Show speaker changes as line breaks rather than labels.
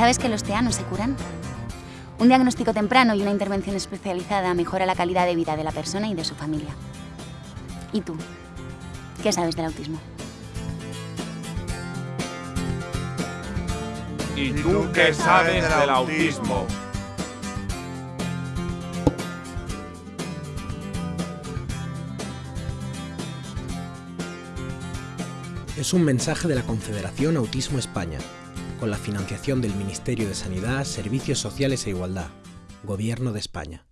¿Sabes que los TEA no se curan? Un diagnóstico temprano y una intervención especializada mejora la calidad de vida de la persona y de su familia. ¿Y tú? ¿Qué sabes del autismo?
¿Y tú qué sabes del autismo?
Es un mensaje de la Confederación Autismo España, con la financiación del Ministerio de Sanidad, Servicios Sociales e Igualdad, Gobierno de España.